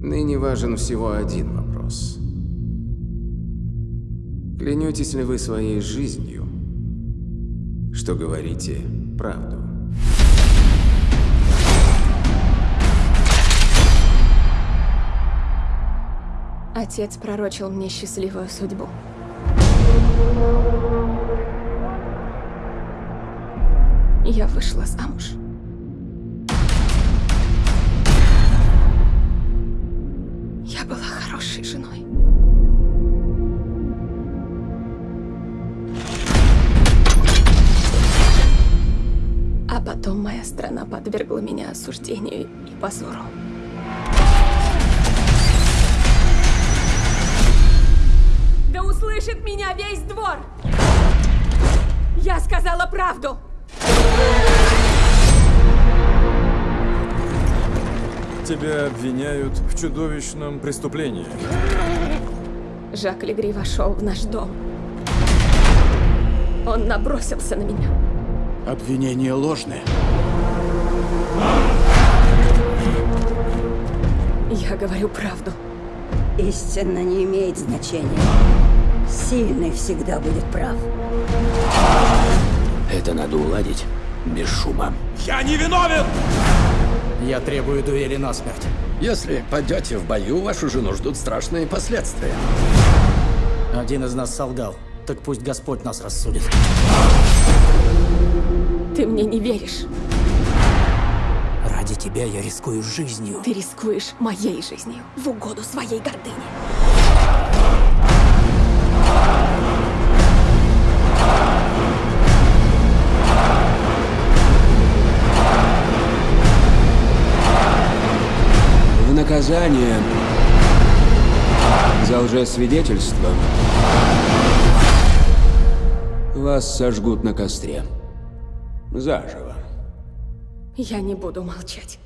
Ныне важен всего один вопрос. Клянетесь ли вы своей жизнью, что говорите правду? Отец пророчил мне счастливую судьбу. Я вышла замуж. Хорошей женой. А потом моя страна подвергла меня осуждению и позору. Да услышит меня весь двор! Я сказала правду! Тебя обвиняют в чудовищном преступлении. Жак Легри вошел в наш дом. Он набросился на меня. Обвинение ложное. Я говорю правду. Истина не имеет значения. Сильный всегда будет прав. Это надо уладить без шума. Я не виновен! Я требую дуэли насмерть. Если пойдете в бою, вашу жену ждут страшные последствия. Один из нас солгал. Так пусть Господь нас рассудит. Ты мне не веришь. Ради тебя я рискую жизнью. Ты рискуешь моей жизнью в угоду своей гордыне. Наказание за лжесвидетельство вас сожгут на костре. Заживо. Я не буду молчать.